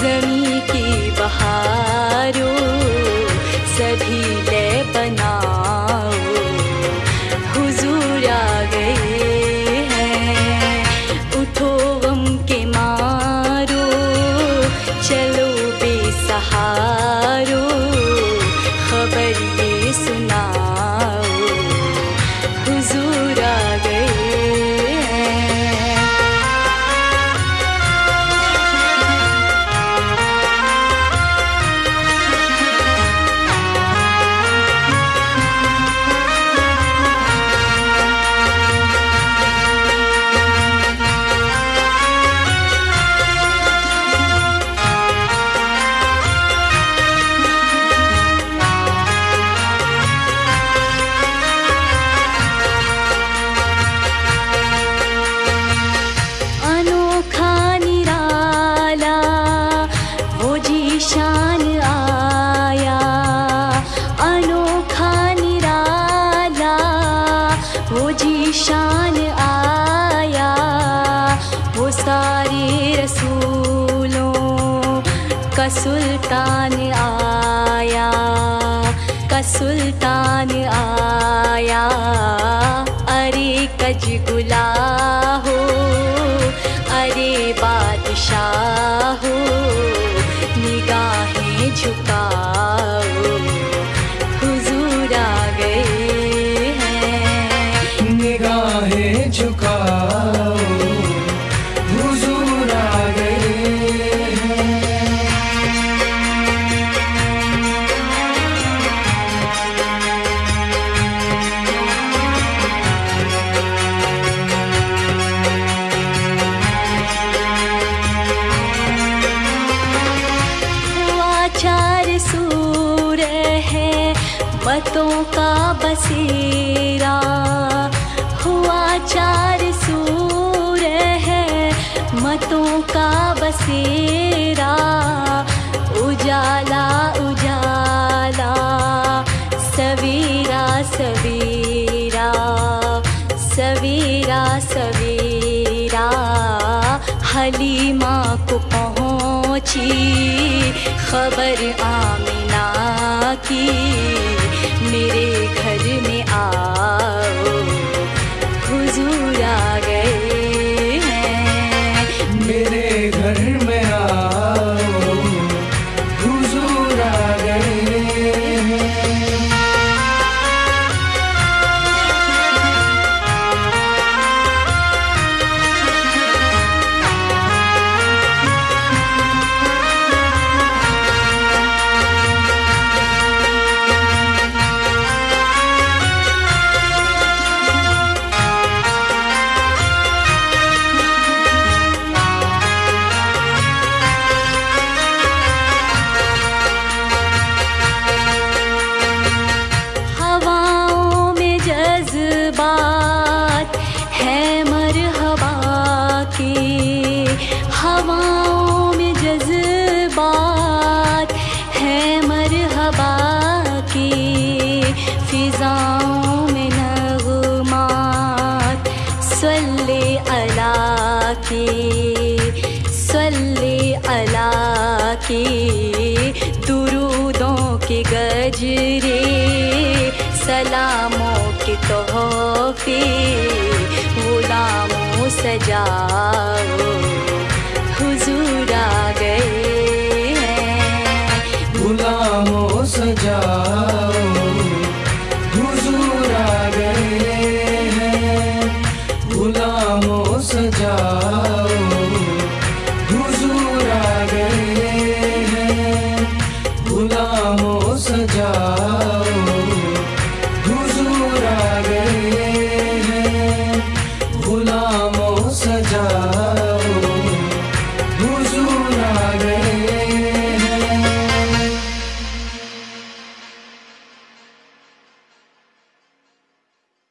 जी की बहारो सभीलपना हजूरा गै उठो म् के मो चलो बेसहारो। का सुल्तान आया का सुल्तान आया। अरे कजगुला हो मतों का बसेरा। हुआ चार सूर है मतों का बसेरा। उजाला उजाला, सवेरा सवेरा सवेरा सवेरा। हलीमा को पहुँची खबर आमिना की। अला सल्ले अला की दुरूदों के गजरे सलामों के तोहफे गुलामों सजाओ सजाओ। हुजूर गए हैं गुलामों सजाओ। हुजूर गए हैं गुलामों सजाओ।